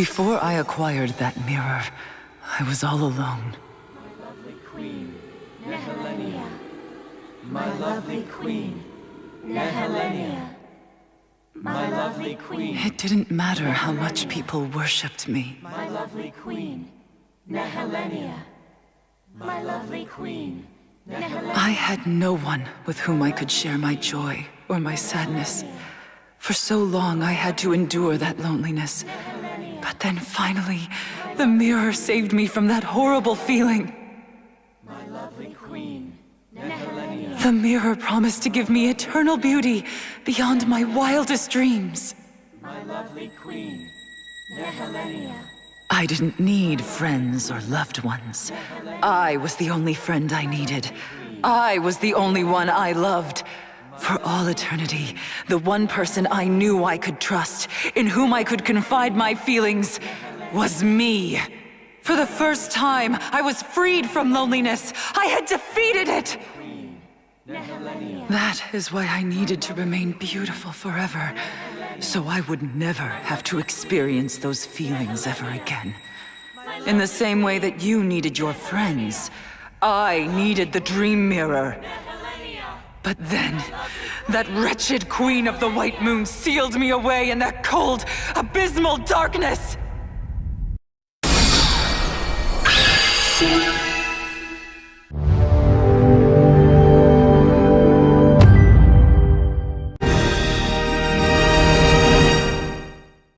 Before I acquired that mirror, I was all alone. My lovely queen, Nehelenia. My lovely queen, Nehelenia. My lovely queen, It didn't matter how much people worshipped me. my lovely queen, Nehelenia. My lovely queen, Nehelenia. I had no one with whom I could share my joy or my sadness. For so long, I had to endure that loneliness. Then finally, the mirror saved me from that horrible feeling. My lovely queen, Nehelenia. The mirror promised to give me eternal beauty beyond my wildest dreams. My lovely queen, Nehelenia. I didn't need friends or loved ones. I was the only friend I needed. I was the only one I loved. For all eternity, the one person I knew I could trust, in whom I could confide my feelings, was me. For the first time, I was freed from loneliness. I had defeated it! That is why I needed to remain beautiful forever, so I would never have to experience those feelings ever again. In the same way that you needed your friends, I needed the dream mirror. But then, that wretched queen of the White Moon sealed me away in that cold, abysmal darkness!